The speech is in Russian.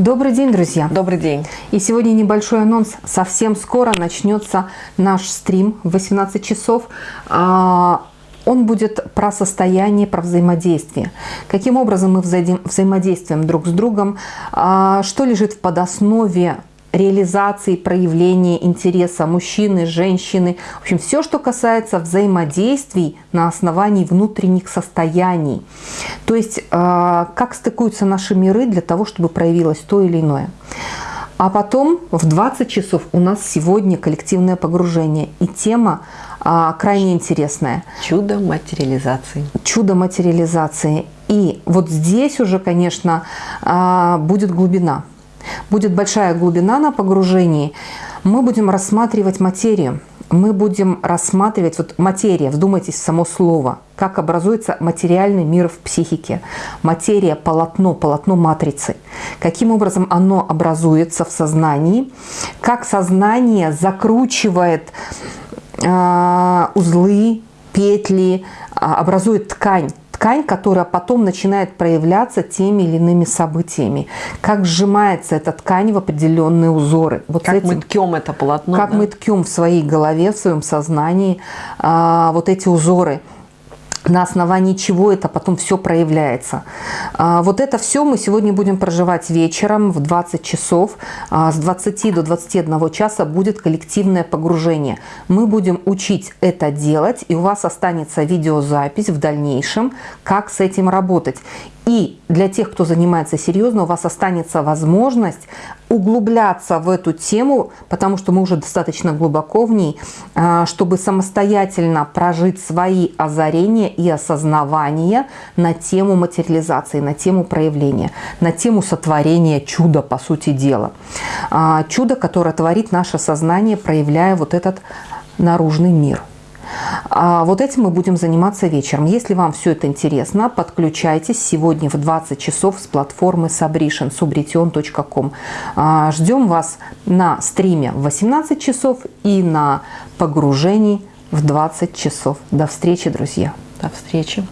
Добрый день, друзья! Добрый день! И сегодня небольшой анонс. Совсем скоро начнется наш стрим в 18 часов. А, он будет про состояние, про взаимодействие. Каким образом мы взаимодействуем друг с другом, а, что лежит в подоснове реализации, проявления интереса мужчины, женщины. В общем, все, что касается взаимодействий на основании внутренних состояний. То есть, а, как стыкуются наши миры для того, чтобы проявилось то или иное. А потом в 20 часов у нас сегодня коллективное погружение. И тема а, крайне интересная. Чудо материализации. Чудо материализации. И вот здесь уже, конечно, а, будет глубина. Будет большая глубина на погружении. Мы будем рассматривать материю. Мы будем рассматривать, вот материя, вдумайтесь в само слово, как образуется материальный мир в психике. Материя – полотно, полотно матрицы. Каким образом оно образуется в сознании, как сознание закручивает э, узлы, петли, э, образует ткань ткань, которая потом начинает проявляться теми или иными событиями. Как сжимается эта ткань в определенные узоры. Вот как этим, мы ткем это полотно. Как да? мы ткем в своей голове, в своем сознании а, вот эти узоры на основании чего это потом все проявляется. А, вот это все мы сегодня будем проживать вечером в 20 часов. А, с 20 до 21 часа будет коллективное погружение. Мы будем учить это делать, и у вас останется видеозапись в дальнейшем, как с этим работать. И для тех, кто занимается серьезно, у вас останется возможность углубляться в эту тему, потому что мы уже достаточно глубоко в ней, а, чтобы самостоятельно прожить свои озарения и осознавания на тему материализации, на тему проявления, на тему сотворения чуда, по сути дела. А, чудо, которое творит наше сознание, проявляя вот этот наружный мир. А вот этим мы будем заниматься вечером. Если вам все это интересно, подключайтесь сегодня в 20 часов с платформы Sabrition, subrition.com. А, ждем вас на стриме в 18 часов и на погружении в 20 часов. До встречи, друзья. До встречи.